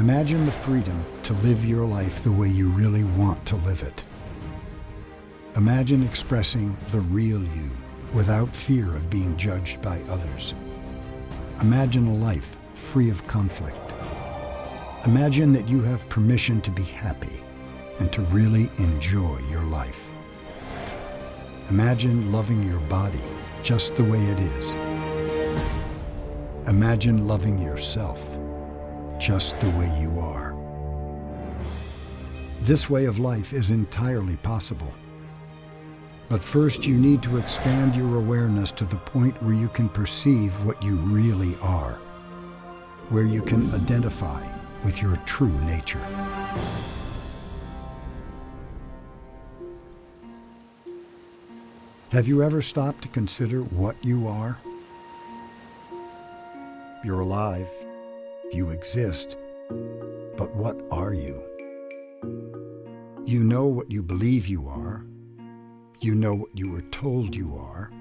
Imagine the freedom to live your life the way you really want to live it. Imagine expressing the real you without fear of being judged by others. Imagine a life free of conflict. Imagine that you have permission to be happy and to really enjoy your life. Imagine loving your body just the way it is. Imagine loving yourself just the way you are. This way of life is entirely possible. But first you need to expand your awareness to the point where you can perceive what you really are, where you can identify with your true nature. Have you ever stopped to consider what you are? You're alive. You exist. But what are you? You know what you believe you are. You know what you were told you are.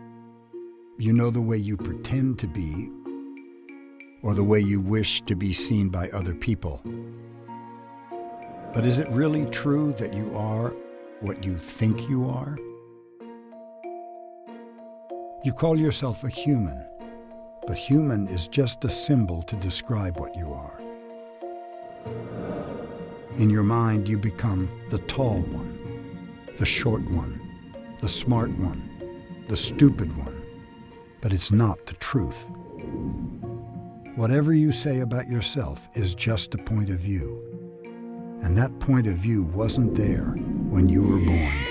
You know the way you pretend to be or the way you wish to be seen by other people. But is it really true that you are what you think you are? You call yourself a human, but human is just a symbol to describe what you are. In your mind, you become the tall one, the short one, the smart one, the stupid one, but it's not the truth. Whatever you say about yourself is just a point of view, and that point of view wasn't there when you were born.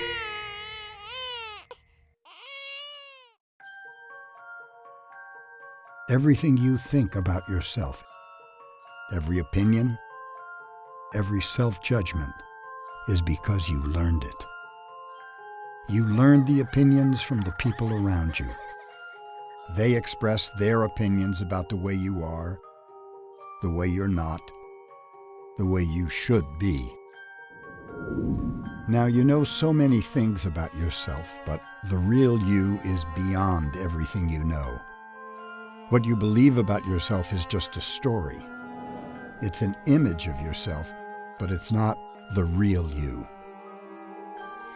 Everything you think about yourself, every opinion, every self-judgment is because you learned it. You learned the opinions from the people around you. They express their opinions about the way you are, the way you're not, the way you should be. Now you know so many things about yourself, but the real you is beyond everything you know. What you believe about yourself is just a story. It's an image of yourself, but it's not the real you.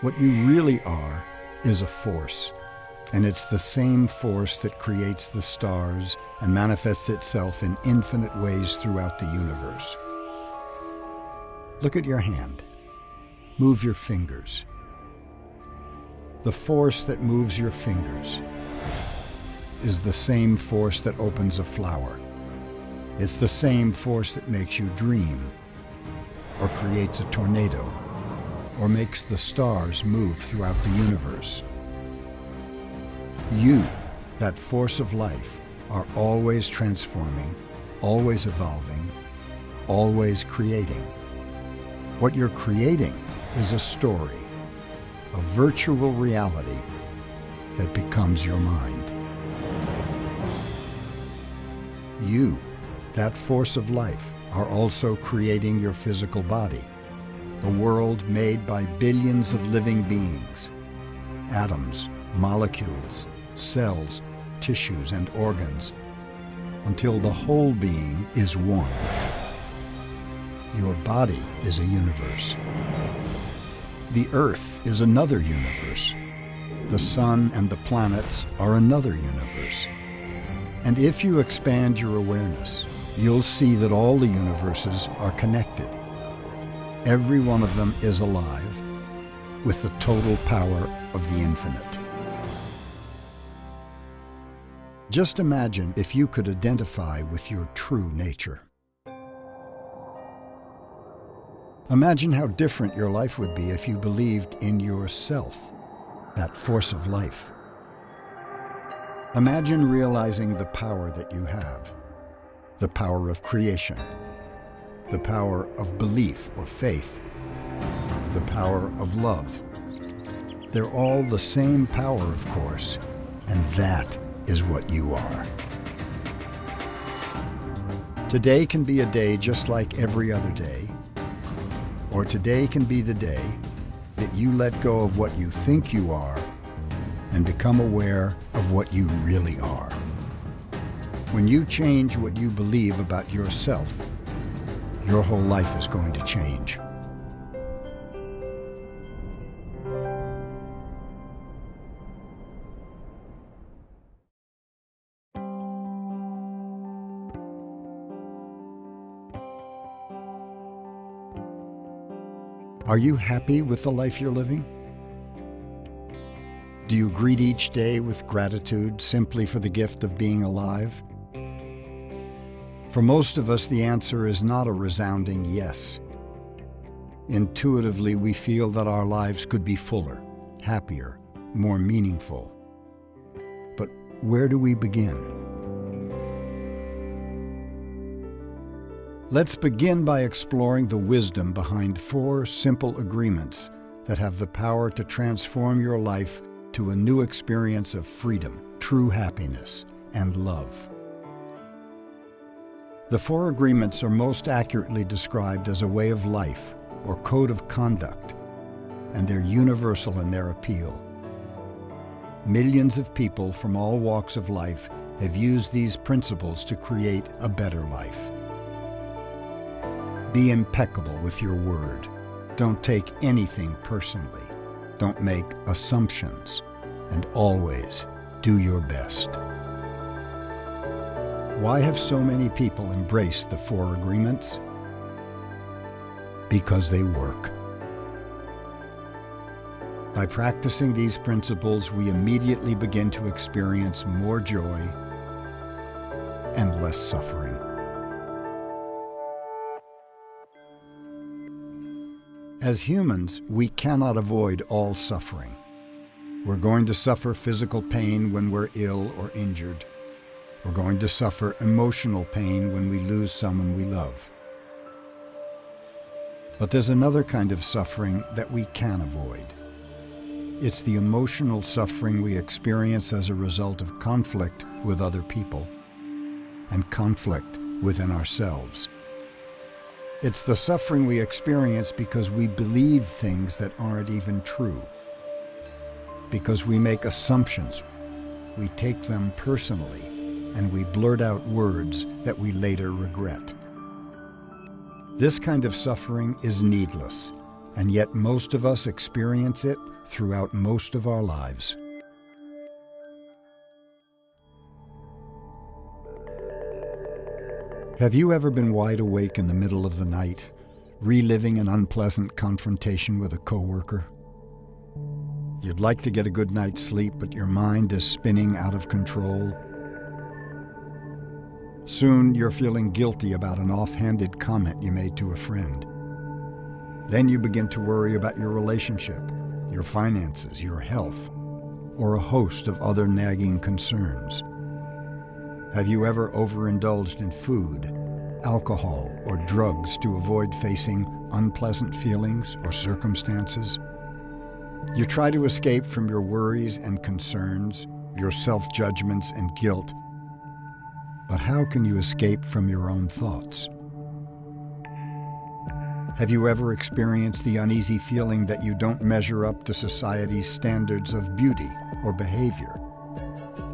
What you really are is a force, and it's the same force that creates the stars and manifests itself in infinite ways throughout the universe. Look at your hand. Move your fingers. The force that moves your fingers is the same force that opens a flower. It's the same force that makes you dream, or creates a tornado, or makes the stars move throughout the universe. You, that force of life, are always transforming, always evolving, always creating. What you're creating is a story, a virtual reality that becomes your mind. You, that force of life, are also creating your physical body, a world made by billions of living beings, atoms, molecules, cells, tissues, and organs, until the whole being is one. Your body is a universe. The Earth is another universe. The Sun and the planets are another universe. And if you expand your awareness, you'll see that all the universes are connected. Every one of them is alive with the total power of the infinite. Just imagine if you could identify with your true nature. Imagine how different your life would be if you believed in yourself, that force of life. Imagine realizing the power that you have, the power of creation, the power of belief or faith, the power of love. They're all the same power, of course, and that is what you are. Today can be a day just like every other day, or today can be the day that you let go of what you think you are and become aware of what you really are. When you change what you believe about yourself, your whole life is going to change. Are you happy with the life you're living? Do you greet each day with gratitude simply for the gift of being alive? For most of us, the answer is not a resounding yes. Intuitively, we feel that our lives could be fuller, happier, more meaningful. But where do we begin? Let's begin by exploring the wisdom behind four simple agreements that have the power to transform your life to a new experience of freedom, true happiness, and love. The four agreements are most accurately described as a way of life or code of conduct, and they're universal in their appeal. Millions of people from all walks of life have used these principles to create a better life. Be impeccable with your word. Don't take anything personally. Don't make assumptions. And always do your best. Why have so many people embraced the four agreements? Because they work. By practicing these principles, we immediately begin to experience more joy and less suffering. As humans, we cannot avoid all suffering. We're going to suffer physical pain when we're ill or injured. We're going to suffer emotional pain when we lose someone we love. But there's another kind of suffering that we can avoid. It's the emotional suffering we experience as a result of conflict with other people and conflict within ourselves. It's the suffering we experience because we believe things that aren't even true. Because we make assumptions, we take them personally, and we blurt out words that we later regret. This kind of suffering is needless, and yet most of us experience it throughout most of our lives. Have you ever been wide awake in the middle of the night, reliving an unpleasant confrontation with a coworker? You'd like to get a good night's sleep, but your mind is spinning out of control. Soon you're feeling guilty about an offhanded comment you made to a friend. Then you begin to worry about your relationship, your finances, your health, or a host of other nagging concerns. Have you ever overindulged in food, alcohol, or drugs to avoid facing unpleasant feelings or circumstances? You try to escape from your worries and concerns, your self-judgments and guilt, but how can you escape from your own thoughts? Have you ever experienced the uneasy feeling that you don't measure up to society's standards of beauty or behavior?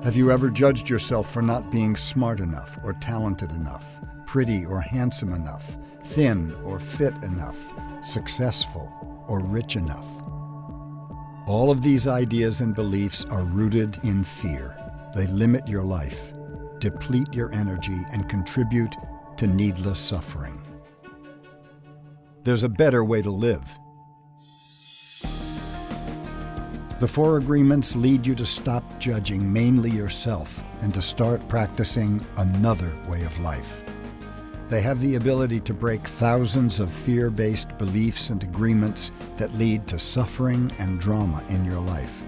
Have you ever judged yourself for not being smart enough or talented enough, pretty or handsome enough, thin or fit enough, successful or rich enough? All of these ideas and beliefs are rooted in fear. They limit your life, deplete your energy, and contribute to needless suffering. There's a better way to live. The four agreements lead you to stop judging mainly yourself and to start practicing another way of life. They have the ability to break thousands of fear-based beliefs and agreements that lead to suffering and drama in your life.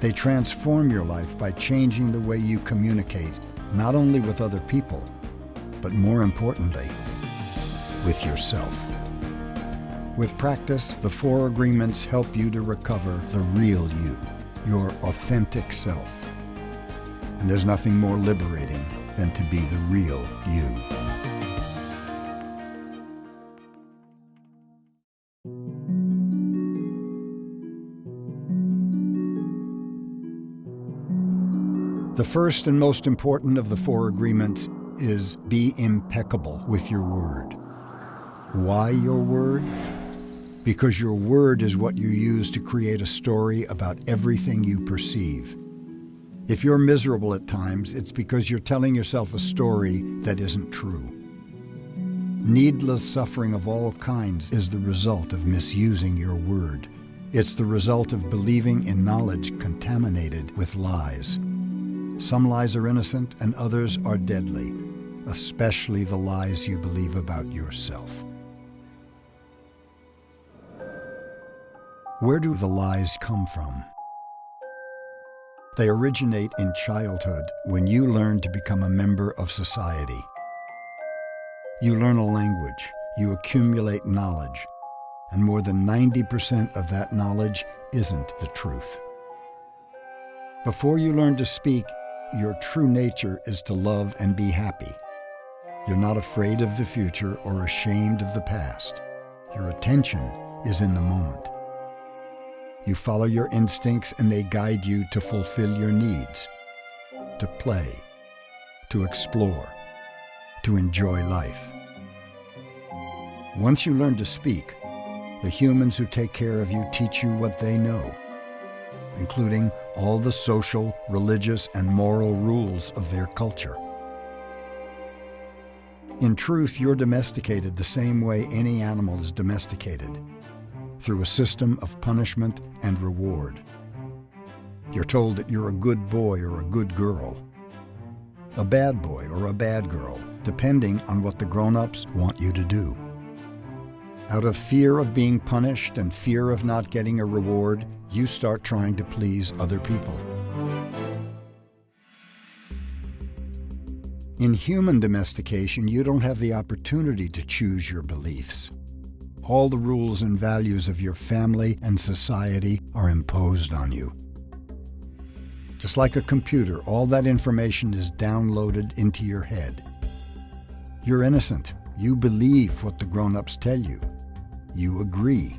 They transform your life by changing the way you communicate, not only with other people, but more importantly, with yourself. With practice, the four agreements help you to recover the real you, your authentic self. And there's nothing more liberating than to be the real you. The first and most important of the four agreements is be impeccable with your word. Why your word? Because your word is what you use to create a story about everything you perceive. If you're miserable at times, it's because you're telling yourself a story that isn't true. Needless suffering of all kinds is the result of misusing your word. It's the result of believing in knowledge contaminated with lies. Some lies are innocent and others are deadly, especially the lies you believe about yourself. Where do the lies come from? They originate in childhood when you learn to become a member of society. You learn a language, you accumulate knowledge, and more than 90% of that knowledge isn't the truth. Before you learn to speak, your true nature is to love and be happy. You're not afraid of the future or ashamed of the past. Your attention is in the moment. You follow your instincts and they guide you to fulfill your needs, to play, to explore, to enjoy life. Once you learn to speak, the humans who take care of you teach you what they know, including all the social, religious, and moral rules of their culture. In truth, you're domesticated the same way any animal is domesticated through a system of punishment and reward. You're told that you're a good boy or a good girl, a bad boy or a bad girl, depending on what the grown-ups want you to do. Out of fear of being punished and fear of not getting a reward, you start trying to please other people. In human domestication, you don't have the opportunity to choose your beliefs all the rules and values of your family and society are imposed on you. Just like a computer, all that information is downloaded into your head. You're innocent. You believe what the grown-ups tell you. You agree.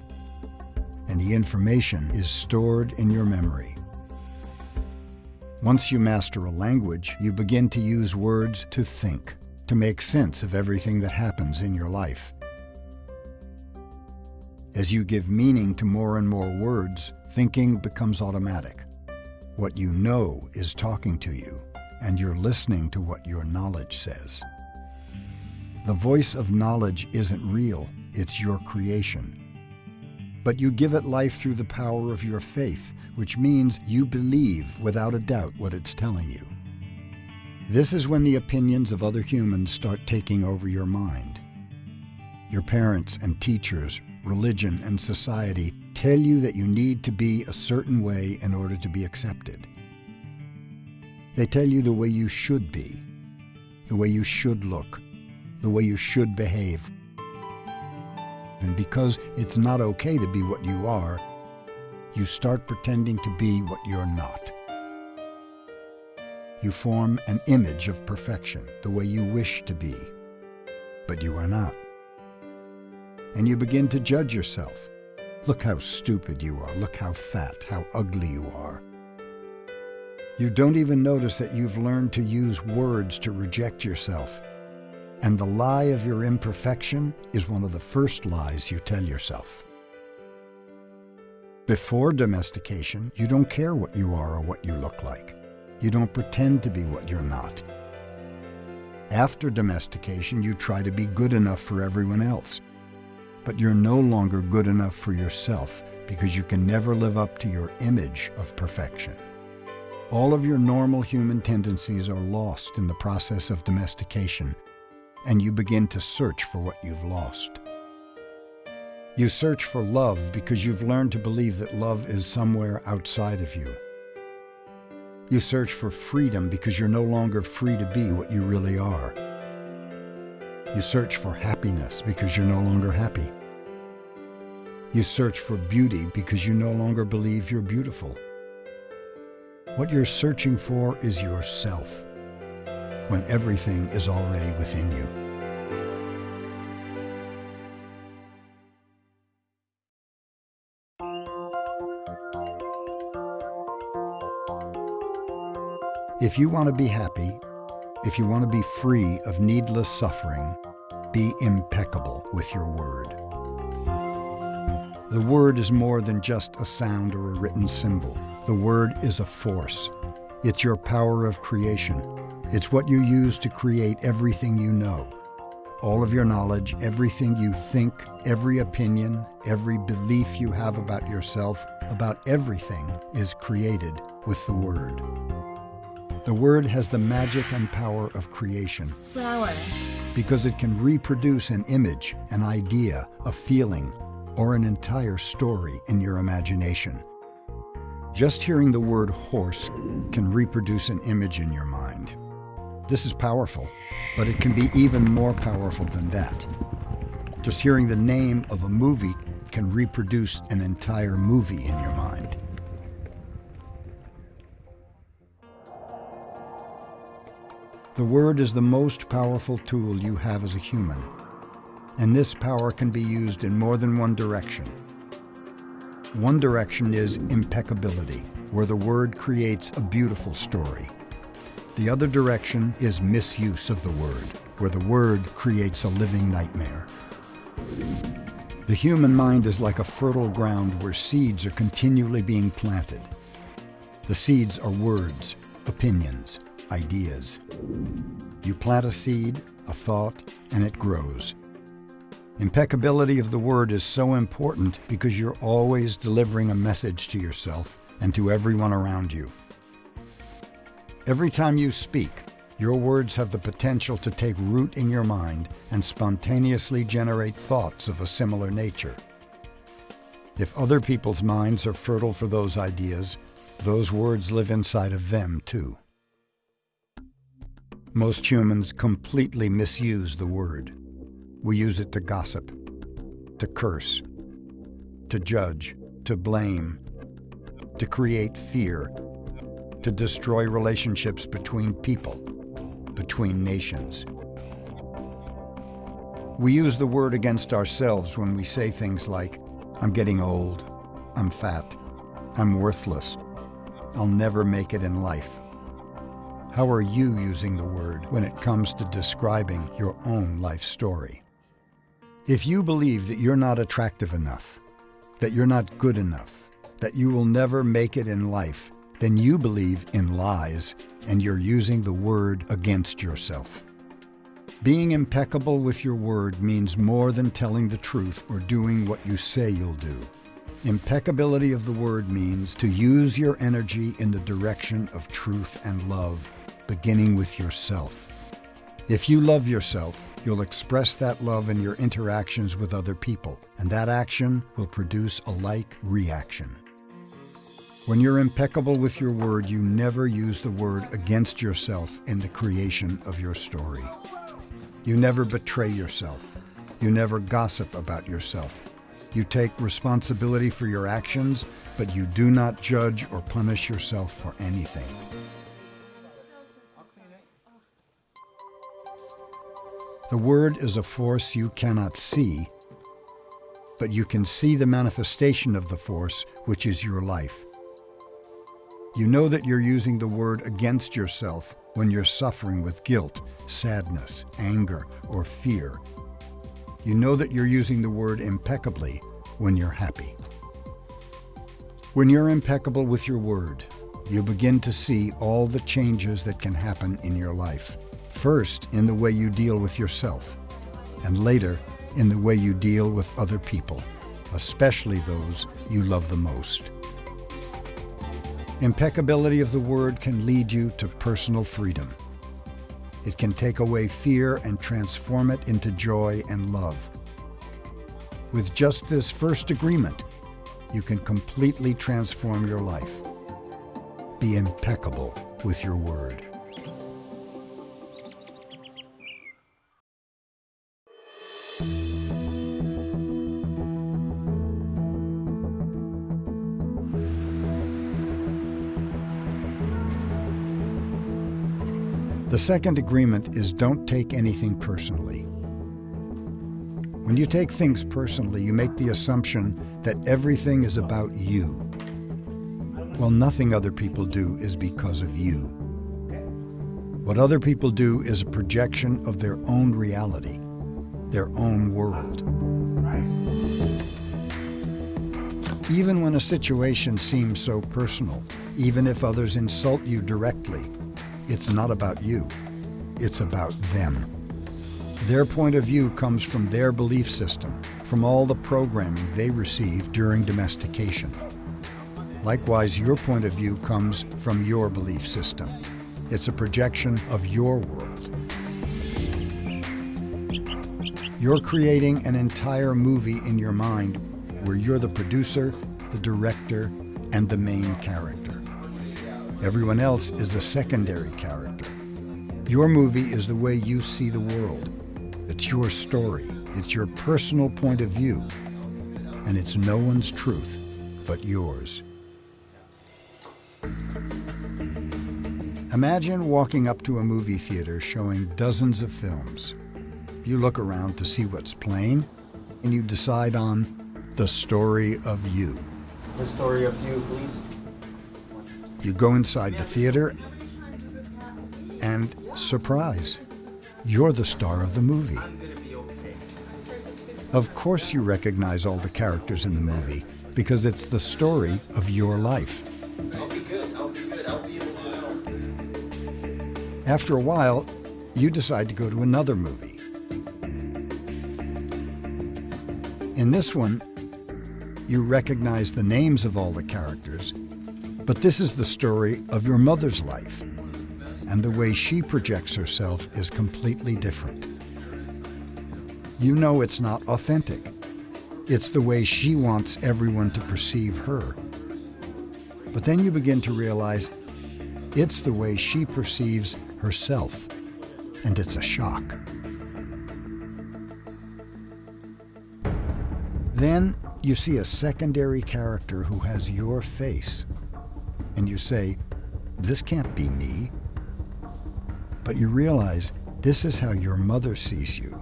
And the information is stored in your memory. Once you master a language, you begin to use words to think, to make sense of everything that happens in your life. As you give meaning to more and more words, thinking becomes automatic. What you know is talking to you, and you're listening to what your knowledge says. The voice of knowledge isn't real, it's your creation. But you give it life through the power of your faith, which means you believe without a doubt what it's telling you. This is when the opinions of other humans start taking over your mind. Your parents and teachers religion, and society tell you that you need to be a certain way in order to be accepted. They tell you the way you should be, the way you should look, the way you should behave. And because it's not okay to be what you are, you start pretending to be what you're not. You form an image of perfection, the way you wish to be, but you are not and you begin to judge yourself. Look how stupid you are. Look how fat, how ugly you are. You don't even notice that you've learned to use words to reject yourself. And the lie of your imperfection is one of the first lies you tell yourself. Before domestication, you don't care what you are or what you look like. You don't pretend to be what you're not. After domestication, you try to be good enough for everyone else. But you're no longer good enough for yourself because you can never live up to your image of perfection. All of your normal human tendencies are lost in the process of domestication, and you begin to search for what you've lost. You search for love because you've learned to believe that love is somewhere outside of you. You search for freedom because you're no longer free to be what you really are. You search for happiness because you're no longer happy. You search for beauty because you no longer believe you're beautiful. What you're searching for is yourself, when everything is already within you. If you want to be happy, if you want to be free of needless suffering, Be impeccable with your word. The word is more than just a sound or a written symbol. The word is a force. It's your power of creation. It's what you use to create everything you know. All of your knowledge, everything you think, every opinion, every belief you have about yourself, about everything is created with the Word. The Word has the magic and power of creation. Flower. Because it can reproduce an image, an idea, a feeling, or an entire story in your imagination. Just hearing the word horse can reproduce an image in your mind. This is powerful, but it can be even more powerful than that. Just hearing the name of a movie can reproduce an entire movie in your The word is the most powerful tool you have as a human, and this power can be used in more than one direction. One direction is impeccability, where the word creates a beautiful story. The other direction is misuse of the word, where the word creates a living nightmare. The human mind is like a fertile ground where seeds are continually being planted. The seeds are words, opinions, ideas. You plant a seed, a thought, and it grows. Impeccability of the word is so important because you're always delivering a message to yourself and to everyone around you. Every time you speak, your words have the potential to take root in your mind and spontaneously generate thoughts of a similar nature. If other people's minds are fertile for those ideas, those words live inside of them too. Most humans completely misuse the word. We use it to gossip, to curse, to judge, to blame, to create fear, to destroy relationships between people, between nations. We use the word against ourselves when we say things like, I'm getting old, I'm fat, I'm worthless, I'll never make it in life. How are you using the word when it comes to describing your own life story? If you believe that you're not attractive enough, that you're not good enough, that you will never make it in life, then you believe in lies and you're using the word against yourself. Being impeccable with your word means more than telling the truth or doing what you say you'll do. Impeccability of the word means to use your energy in the direction of truth and love, beginning with yourself. If you love yourself, you'll express that love in your interactions with other people, and that action will produce a like reaction. When you're impeccable with your word, you never use the word against yourself in the creation of your story. You never betray yourself. You never gossip about yourself. You take responsibility for your actions, but you do not judge or punish yourself for anything. The Word is a force you cannot see, but you can see the manifestation of the force, which is your life. You know that you're using the word against yourself when you're suffering with guilt, sadness, anger, or fear. You know that you're using the word impeccably when you're happy. When you're impeccable with your word, you begin to see all the changes that can happen in your life. First, in the way you deal with yourself, and later, in the way you deal with other people, especially those you love the most. Impeccability of the word can lead you to personal freedom. It can take away fear and transform it into joy and love. With just this first agreement, you can completely transform your life. Be impeccable with your word. Second agreement is don't take anything personally. When you take things personally, you make the assumption that everything is about you. Well, nothing other people do is because of you. What other people do is a projection of their own reality. their own world. Even when a situation seems so personal, even if others insult you directly, it's not about you. It's about them. Their point of view comes from their belief system, from all the programming they received during domestication. Likewise, your point of view comes from your belief system. It's a projection of your world. You're creating an entire movie in your mind where you're the producer, the director, and the main character. Everyone else is a secondary character. Your movie is the way you see the world. It's your story. It's your personal point of view. And it's no one's truth but yours. Imagine walking up to a movie theater showing dozens of films. You look around to see what's playing, and you decide on the story of you. The story of you, please. You go inside the theater, and surprise, you're the star of the movie. Of course, you recognize all the characters in the movie because it's the story of your life. After a while, you decide to go to another movie. In this one, you recognize the names of all the characters, but this is the story of your mother's life, and the way she projects herself is completely different. You know it's not authentic. It's the way she wants everyone to perceive her. But then you begin to realize it's the way she perceives herself, and it's a shock. Then you see a secondary character who has your face, and you say, this can't be me. But you realize this is how your mother sees you.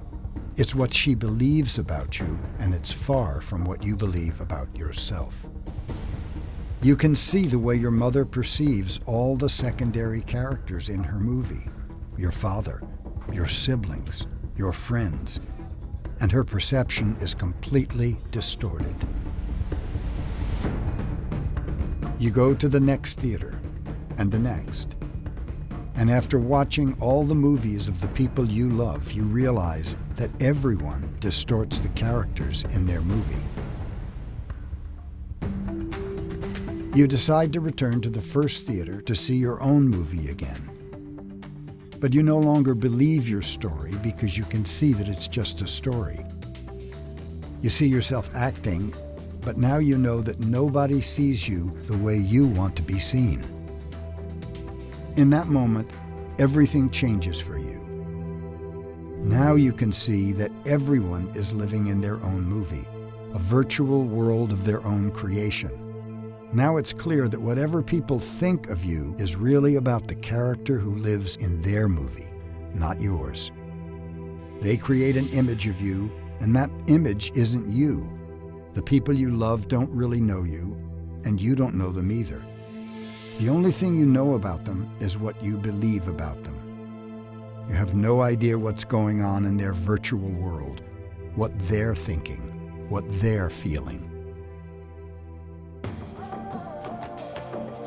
It's what she believes about you, and it's far from what you believe about yourself. You can see the way your mother perceives all the secondary characters in her movie your father, your siblings, your friends, and her perception is completely distorted. You go to the next theater, and the next. And after watching all the movies of the people you love, you realize that everyone distorts the characters in their movie. You decide to return to the first theater to see your own movie again. But you no longer believe your story because you can see that it's just a story. You see yourself acting, but now you know that nobody sees you the way you want to be seen. In that moment, everything changes for you. Now you can see that everyone is living in their own movie, a virtual world of their own creation. Now it's clear that whatever people think of you is really about the character who lives in their movie, not yours. They create an image of you, and that image isn't you. The people you love don't really know you, and you don't know them either. The only thing you know about them is what you believe about them. You have no idea what's going on in their virtual world, what they're thinking, what they're feeling.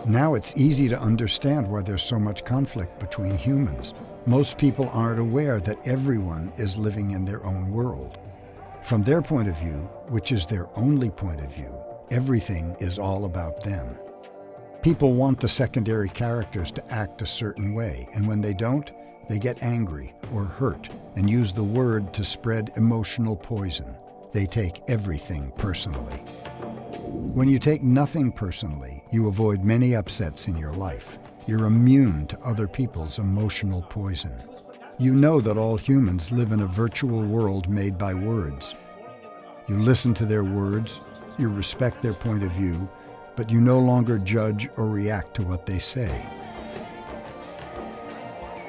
Now it's easy to understand why there's so much conflict between humans. Most people aren't aware that everyone is living in their own world. From their point of view, which is their only point of view, everything is all about them. People want the secondary characters to act a certain way, and when they don't, they get angry or hurt and use the word to spread emotional poison. They take everything personally. When you take nothing personally, you avoid many upsets in your life. You're immune to other people's emotional poison. You know that all humans live in a virtual world made by words. You listen to their words, you respect their point of view, but you no longer judge or react to what they say.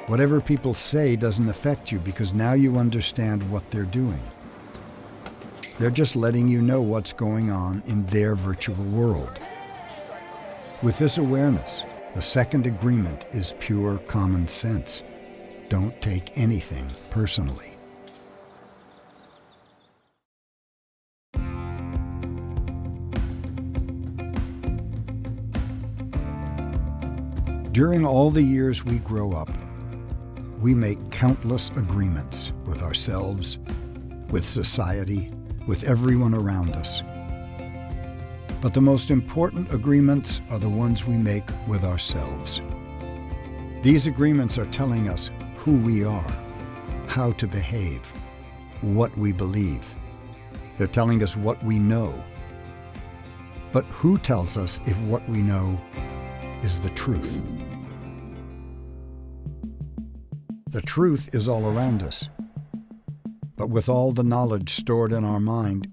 Whatever people say doesn't affect you because now you understand what they're doing. They're just letting you know what's going on in their virtual world. With this awareness, the second agreement is pure common sense. Don't take anything personally. During all the years we grow up, we make countless agreements with ourselves, with society, with everyone around us. But the most important agreements are the ones we make with ourselves. These agreements are telling us who we are, how to behave, what we believe. They're telling us what we know. But who tells us if what we know is the truth? The truth is all around us. But with all the knowledge stored in our mind,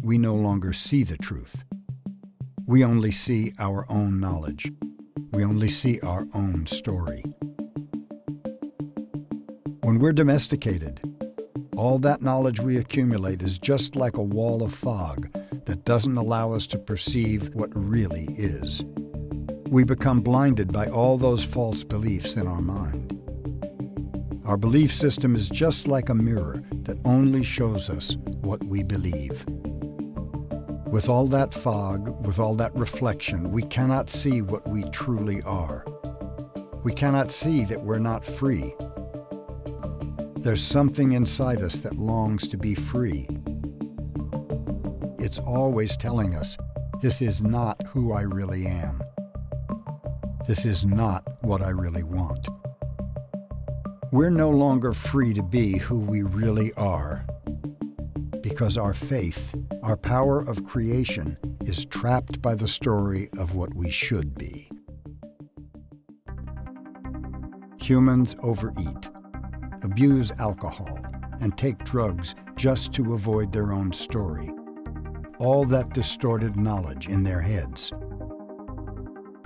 we no longer see the truth. We only see our own knowledge. We only see our own story. When we're domesticated, all that knowledge we accumulate is just like a wall of fog that doesn't allow us to perceive what really is. We become blinded by all those false beliefs in our mind. Our belief system is just like a mirror that only shows us what we believe. With all that fog, with all that reflection, we cannot see what we truly are. We cannot see that we're not free. There's something inside us that longs to be free. It's always telling us, this is not who I really am. This is not what I really want. We're no longer free to be who we really are because our faith, our power of creation, is trapped by the story of what we should be. Humans overeat, abuse alcohol, and take drugs just to avoid their own story. All that distorted knowledge in their heads.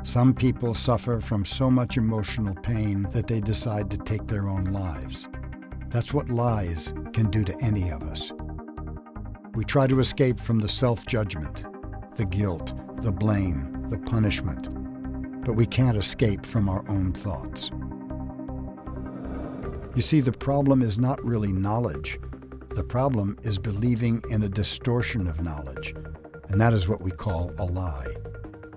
Some people suffer from so much emotional pain that they decide to take their own lives. That's what lies can do to any of us. We try to escape from the self-judgment, the guilt, the blame, the punishment, but we can't escape from our own thoughts. You see, the problem is not really knowledge. The problem is believing in a distortion of knowledge, and that is what we call a lie.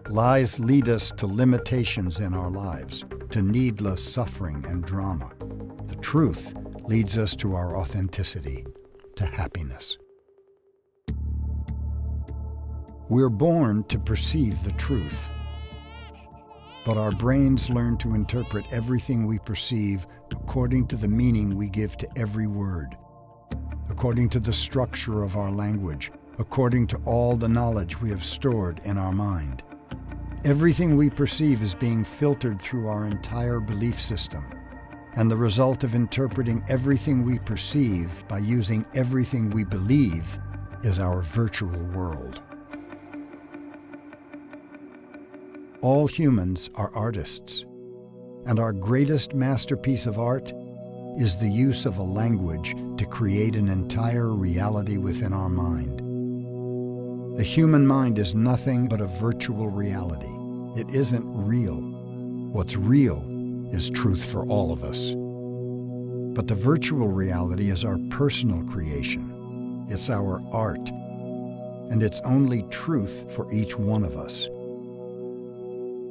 Lies lead us to limitations in our lives, to needless suffering and drama. The truth leads us to our authenticity, to happiness. We're born to perceive the truth, but our brains learn to interpret everything we perceive according to the meaning we give to every word, according to the structure of our language, according to all the knowledge we have stored in our mind. Everything we perceive is being filtered through our entire belief system. And the result of interpreting everything we perceive by using everything we believe is our virtual world. All humans are artists, and our greatest masterpiece of art is the use of a language to create an entire reality within our mind. The human mind is nothing but a virtual reality. It isn't real. What's real is truth for all of us. But the virtual reality is our personal creation. It's our art. And it's only truth for each one of us.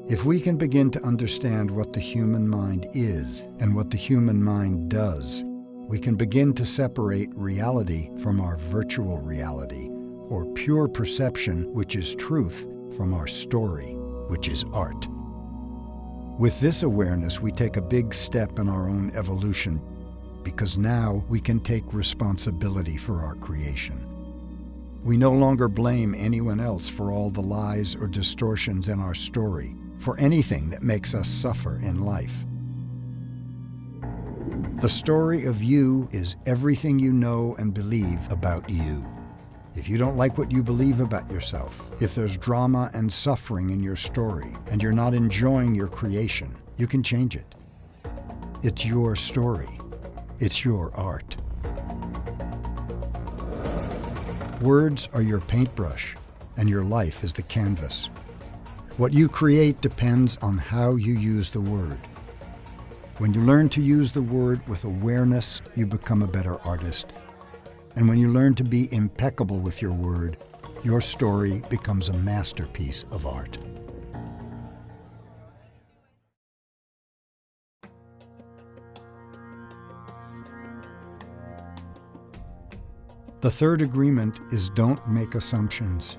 If we can begin to understand what the human mind is and what the human mind does, we can begin to separate reality from our virtual reality or pure perception, which is truth, from our story, which is art. With this awareness, we take a big step in our own evolution because now we can take responsibility for our creation. We no longer blame anyone else for all the lies or distortions in our story, for anything that makes us suffer in life. The story of you is everything you know and believe about you. If you don't like what you believe about yourself, if there's drama and suffering in your story, and you're not enjoying your creation, you can change it. It's your story. It's your art. Words are your paintbrush, and your life is the canvas. What you create depends on how you use the word. When you learn to use the word with awareness, you become a better artist. And when you learn to be impeccable with your word, your story becomes a masterpiece of art. The third agreement is don't make assumptions.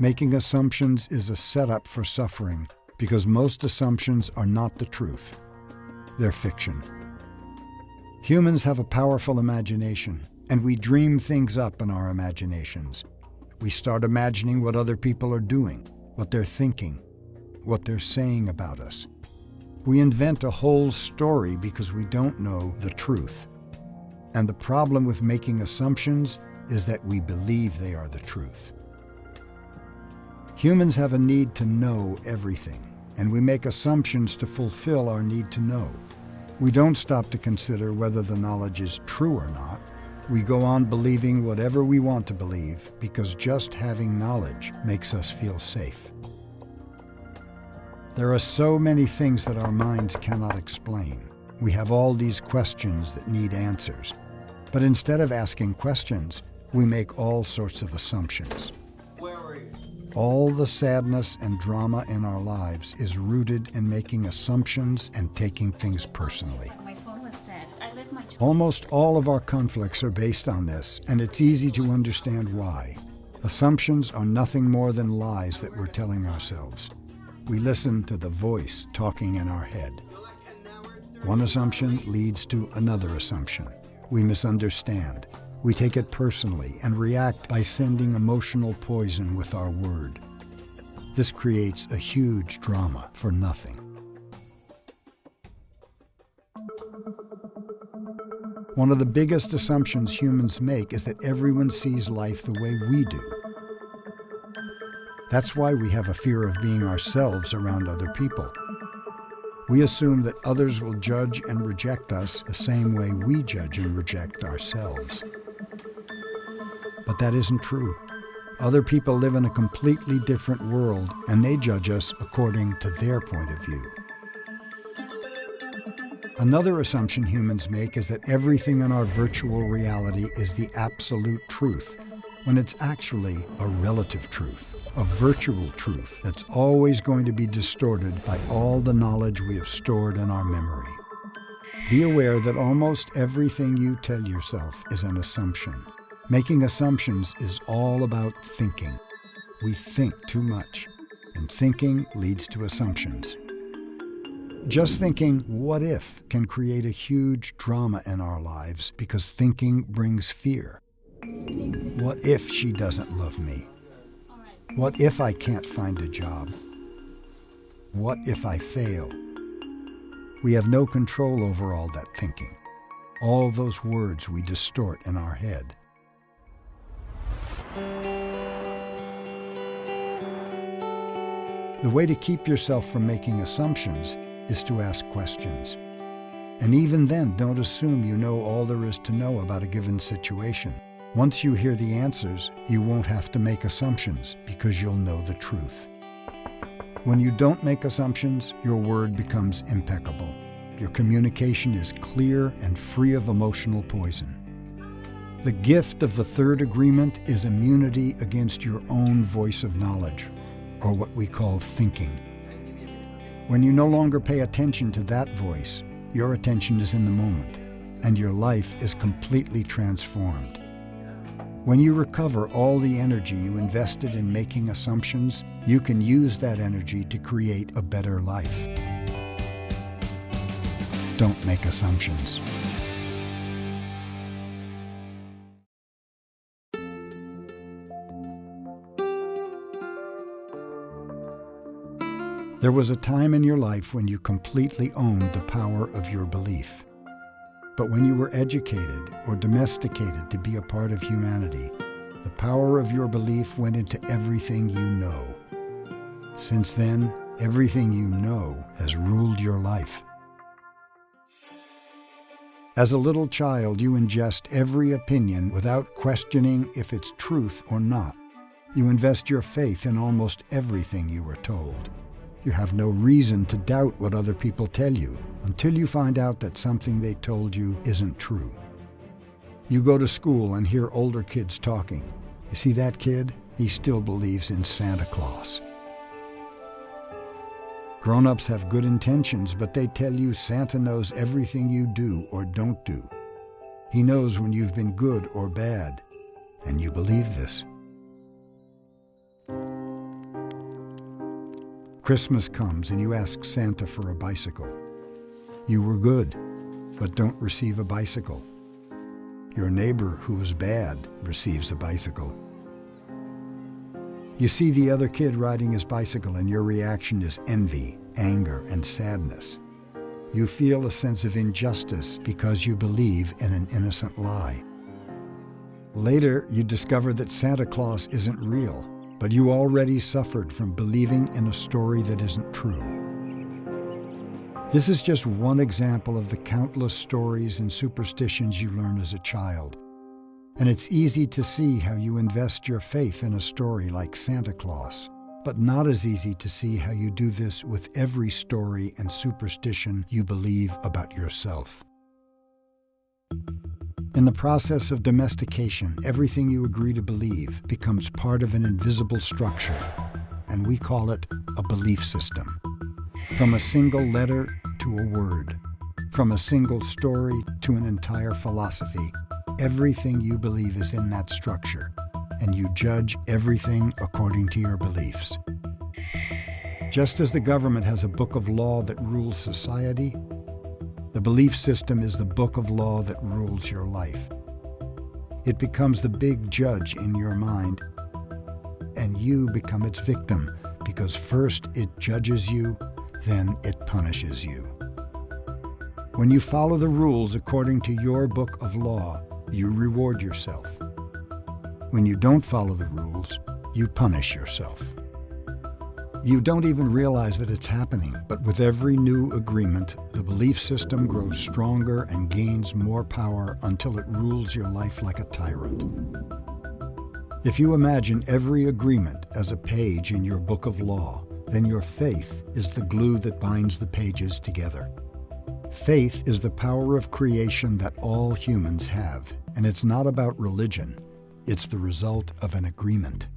Making assumptions is a setup for suffering because most assumptions are not the truth. They're fiction. Humans have a powerful imagination, and we dream things up in our imaginations. We start imagining what other people are doing, what they're thinking, what they're saying about us. We invent a whole story because we don't know the truth. And the problem with making assumptions is that we believe they are the truth. Humans have a need to know everything, and we make assumptions to fulfill our need to know. We don't stop to consider whether the knowledge is true or not. We go on believing whatever we want to believe because just having knowledge makes us feel safe. There are so many things that our minds cannot explain. We have all these questions that need answers. But instead of asking questions, we make all sorts of assumptions. All the sadness and drama in our lives is rooted in making assumptions and taking things personally. Almost all of our conflicts are based on this, and it's easy to understand why. Assumptions are nothing more than lies that we're telling ourselves. We listen to the voice talking in our head. One assumption leads to another assumption. We misunderstand, we take it personally and react by sending emotional poison with our word. This creates a huge drama for nothing. One of the biggest assumptions humans make is that everyone sees life the way we do. That's why we have a fear of being ourselves around other people. We assume that others will judge and reject us the same way we judge and reject ourselves. But that isn't true. Other people live in a completely different world, and they judge us according to their point of view. Another assumption humans make is that everything in our virtual reality is the absolute truth, when it's actually a relative truth, a virtual truth that's always going to be distorted by all the knowledge we have stored in our memory. Be aware that almost everything you tell yourself is an assumption. Making assumptions is all about thinking. We think too much, and thinking leads to assumptions. Just thinking, what if, can create a huge drama in our lives because thinking brings fear. What if she doesn't love me? What if I can't find a job? What if I fail? We have no control over all that thinking, all those words we distort in our head. The way to keep yourself from making assumptions is to ask questions. And even then, don't assume you know all there is to know about a given situation. Once you hear the answers, you won't have to make assumptions because you'll know the truth. When you don't make assumptions, your word becomes impeccable. Your communication is clear and free of emotional poison. The gift of the third agreement is immunity against your own voice of knowledge, or what we call thinking. When you no longer pay attention to that voice, your attention is in the moment, and your life is completely transformed. When you recover all the energy you invested in making assumptions, you can use that energy to create a better life. Don't make assumptions. There was a time in your life when you completely owned the power of your belief. But when you were educated or domesticated to be a part of humanity, the power of your belief went into everything you know. Since then, everything you know has ruled your life. As a little child, you ingest every opinion without questioning if it's truth or not. You invest your faith in almost everything you are told. You have no reason to doubt what other people tell you until you find out that something they told you isn't true. You go to school and hear older kids talking. You see that kid? He still believes in Santa Claus. Grown-ups have good intentions, but they tell you Santa knows everything you do or don't do. He knows when you've been good or bad, and you believe this. Christmas comes and you ask Santa for a bicycle. You were good, but don't receive a bicycle. Your neighbor who was bad receives a bicycle. You see the other kid riding his bicycle and your reaction is envy, anger, and sadness. You feel a sense of injustice because you believe in an innocent lie. Later, you discover that Santa Claus isn't real, but you already suffered from believing in a story that isn't true. This is just one example of the countless stories and superstitions you learn as a child. And it's easy to see how you invest your faith in a story like Santa Claus, but not as easy to see how you do this with every story and superstition you believe about yourself. In the process of domestication, everything you agree to believe becomes part of an invisible structure, and we call it a belief system. From a single letter to a word, from a single story to an entire philosophy, everything you believe is in that structure, and you judge everything according to your beliefs. Just as the government has a book of law that rules society, the belief system is the book of law that rules your life. It becomes the big judge in your mind, and you become its victim because first it judges you, then it punishes you. When you follow the rules according to your book of law, you reward yourself. When you don't follow the rules, you punish yourself. You don't even realize that it's happening, but with every new agreement, the belief system grows stronger and gains more power until it rules your life like a tyrant. If you imagine every agreement as a page in your book of law, then your faith is the glue that binds the pages together. Faith is the power of creation that all humans have, and it's not about religion. It's the result of an agreement.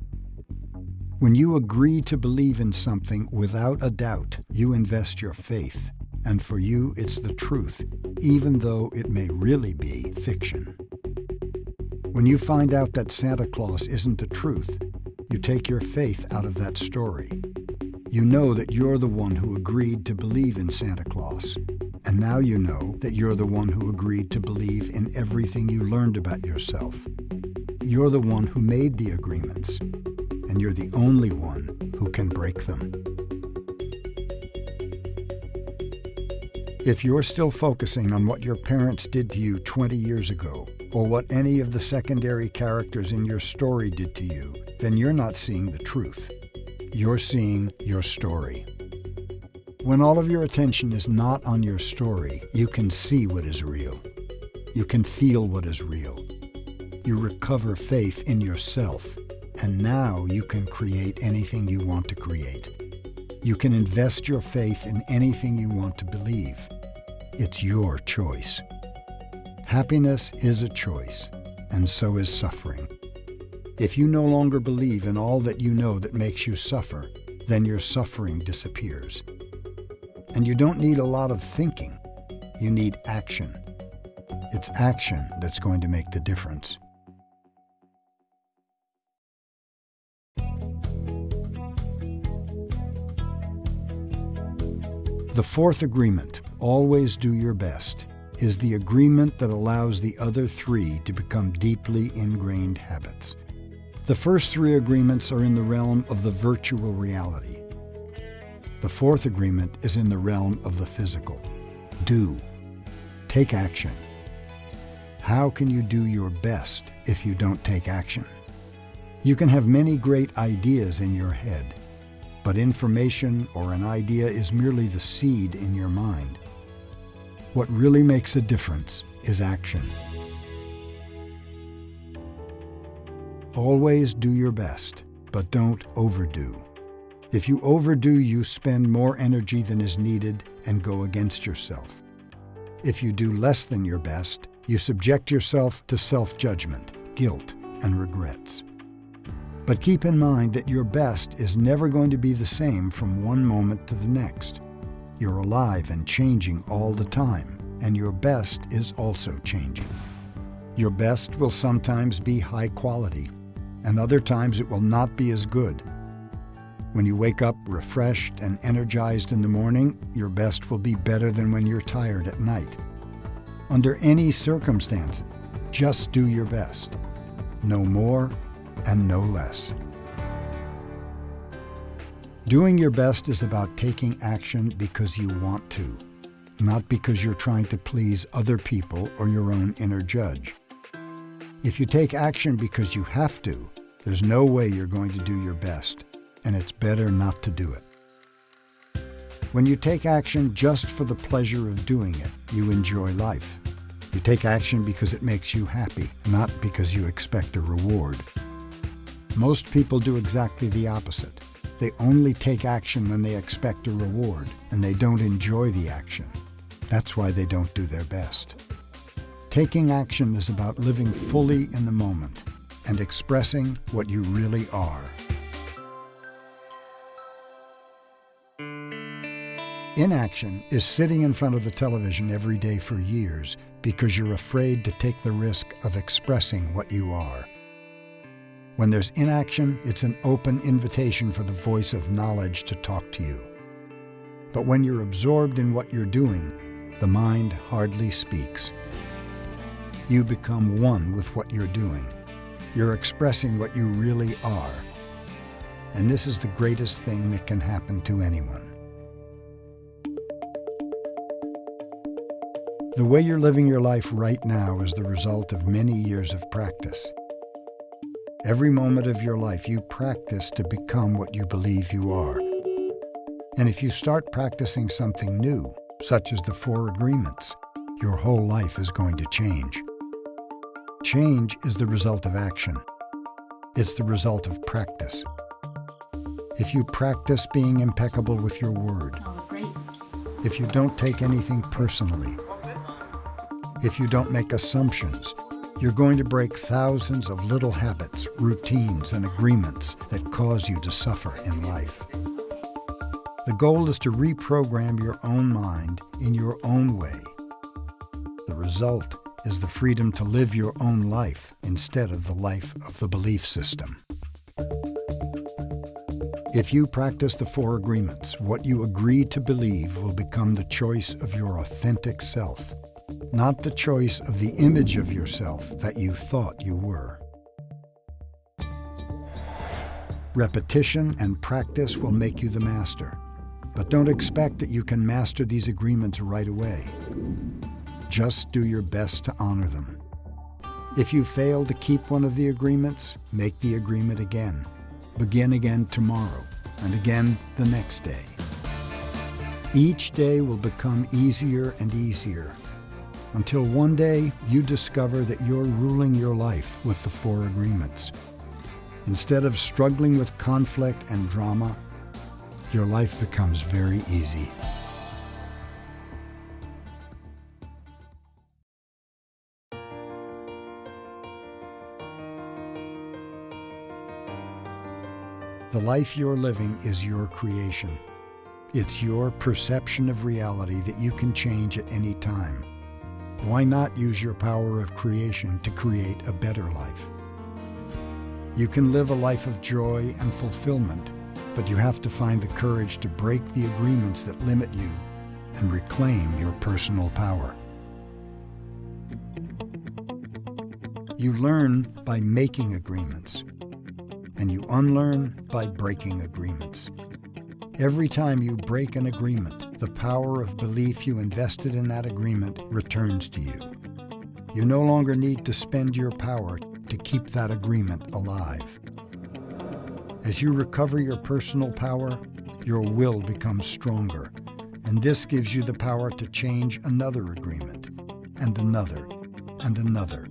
When you agree to believe in something without a doubt, you invest your faith, and for you it's the truth, even though it may really be fiction. When you find out that Santa Claus isn't the truth, you take your faith out of that story. You know that you're the one who agreed to believe in Santa Claus, and now you know that you're the one who agreed to believe in everything you learned about yourself. You're the one who made the agreements, and you're the only one who can break them. If you're still focusing on what your parents did to you 20 years ago, or what any of the secondary characters in your story did to you, then you're not seeing the truth. You're seeing your story. When all of your attention is not on your story, you can see what is real. You can feel what is real. You recover faith in yourself, and now you can create anything you want to create. You can invest your faith in anything you want to believe. It's your choice. Happiness is a choice, and so is suffering. If you no longer believe in all that you know that makes you suffer, then your suffering disappears. And you don't need a lot of thinking. You need action. It's action that's going to make the difference. The fourth agreement, always do your best, is the agreement that allows the other three to become deeply ingrained habits. The first three agreements are in the realm of the virtual reality. The fourth agreement is in the realm of the physical. Do. Take action. How can you do your best if you don't take action? You can have many great ideas in your head, but information or an idea is merely the seed in your mind. What really makes a difference is action. Always do your best, but don't overdo. If you overdo, you spend more energy than is needed and go against yourself. If you do less than your best, you subject yourself to self-judgment, guilt, and regrets. But keep in mind that your best is never going to be the same from one moment to the next. You're alive and changing all the time, and your best is also changing. Your best will sometimes be high quality, and other times it will not be as good. When you wake up refreshed and energized in the morning, your best will be better than when you're tired at night. Under any circumstance, just do your best. No more and no less. Doing your best is about taking action because you want to, not because you're trying to please other people or your own inner judge. If you take action because you have to, there's no way you're going to do your best, and it's better not to do it. When you take action just for the pleasure of doing it, you enjoy life. You take action because it makes you happy, not because you expect a reward. Most people do exactly the opposite. They only take action when they expect a reward, and they don't enjoy the action. That's why they don't do their best. Taking action is about living fully in the moment and expressing what you really are. Inaction is sitting in front of the television every day for years because you're afraid to take the risk of expressing what you are. When there's inaction, it's an open invitation for the voice of knowledge to talk to you. But when you're absorbed in what you're doing, the mind hardly speaks. You become one with what you're doing. You're expressing what you really are. And this is the greatest thing that can happen to anyone. The way you're living your life right now is the result of many years of practice. Every moment of your life, you practice to become what you believe you are. And if you start practicing something new, such as the Four Agreements, your whole life is going to change. Change is the result of action. It's the result of practice. If you practice being impeccable with your word, if you don't take anything personally, if you don't make assumptions, you're going to break thousands of little habits, routines, and agreements that cause you to suffer in life. The goal is to reprogram your own mind in your own way. The result is the freedom to live your own life instead of the life of the belief system. If you practice the four agreements, what you agree to believe will become the choice of your authentic self not the choice of the image of yourself that you thought you were. Repetition and practice will make you the master, but don't expect that you can master these agreements right away. Just do your best to honor them. If you fail to keep one of the agreements, make the agreement again. Begin again tomorrow, and again the next day. Each day will become easier and easier until one day you discover that you're ruling your life with the Four Agreements. Instead of struggling with conflict and drama, your life becomes very easy. The life you're living is your creation. It's your perception of reality that you can change at any time. Why not use your power of creation to create a better life? You can live a life of joy and fulfillment, but you have to find the courage to break the agreements that limit you and reclaim your personal power. You learn by making agreements, and you unlearn by breaking agreements. Every time you break an agreement, the power of belief you invested in that agreement returns to you. You no longer need to spend your power to keep that agreement alive. As you recover your personal power, your will becomes stronger, and this gives you the power to change another agreement, and another, and another,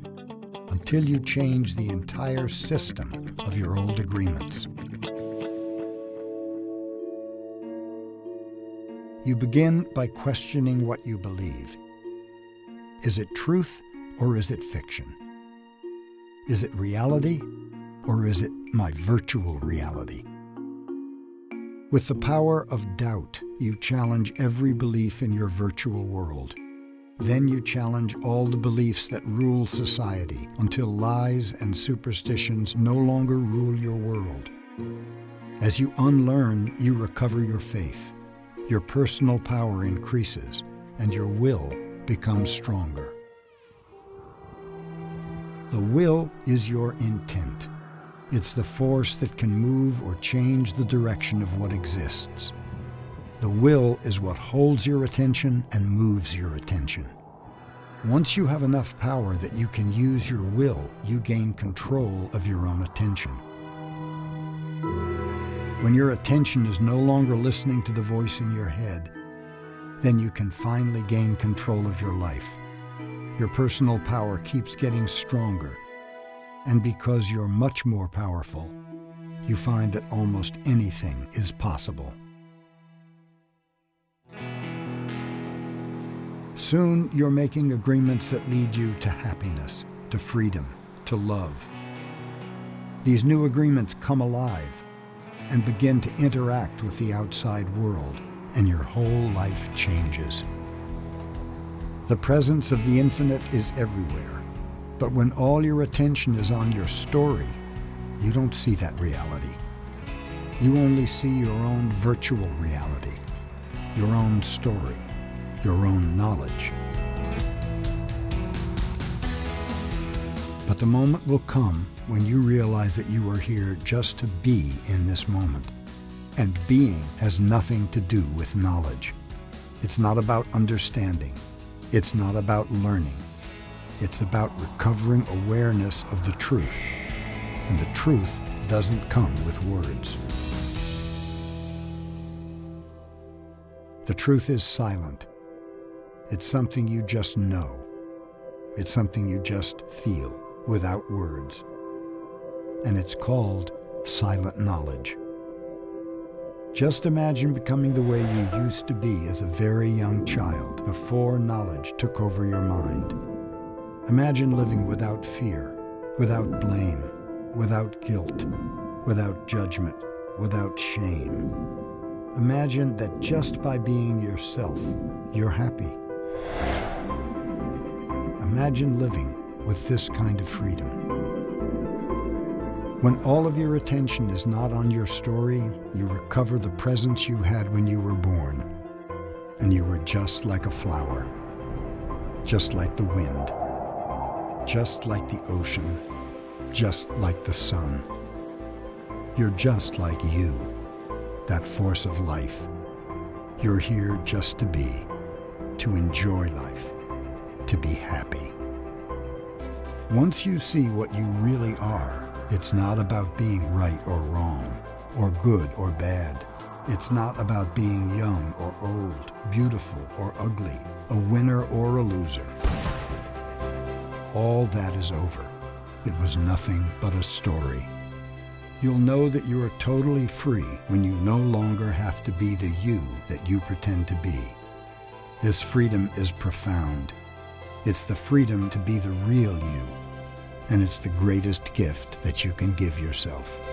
until you change the entire system of your old agreements. You begin by questioning what you believe. Is it truth or is it fiction? Is it reality or is it my virtual reality? With the power of doubt, you challenge every belief in your virtual world. Then you challenge all the beliefs that rule society until lies and superstitions no longer rule your world. As you unlearn, you recover your faith. Your personal power increases and your will becomes stronger. The will is your intent. It's the force that can move or change the direction of what exists. The will is what holds your attention and moves your attention. Once you have enough power that you can use your will, you gain control of your own attention. When your attention is no longer listening to the voice in your head, then you can finally gain control of your life. Your personal power keeps getting stronger. And because you're much more powerful, you find that almost anything is possible. Soon you're making agreements that lead you to happiness, to freedom, to love. These new agreements come alive and begin to interact with the outside world, and your whole life changes. The presence of the infinite is everywhere, but when all your attention is on your story, you don't see that reality. You only see your own virtual reality, your own story your own knowledge. But the moment will come when you realize that you are here just to be in this moment. And being has nothing to do with knowledge. It's not about understanding. It's not about learning. It's about recovering awareness of the truth. And the truth doesn't come with words. The truth is silent. It's something you just know. It's something you just feel without words. And it's called silent knowledge. Just imagine becoming the way you used to be as a very young child before knowledge took over your mind. Imagine living without fear, without blame, without guilt, without judgment, without shame. Imagine that just by being yourself, you're happy. Imagine living with this kind of freedom. When all of your attention is not on your story, you recover the presence you had when you were born. And you were just like a flower, just like the wind, just like the ocean, just like the sun. You're just like you, that force of life. You're here just to be to enjoy life, to be happy. Once you see what you really are, it's not about being right or wrong, or good or bad. It's not about being young or old, beautiful or ugly, a winner or a loser. All that is over. It was nothing but a story. You'll know that you are totally free when you no longer have to be the you that you pretend to be. This freedom is profound. It's the freedom to be the real you, and it's the greatest gift that you can give yourself.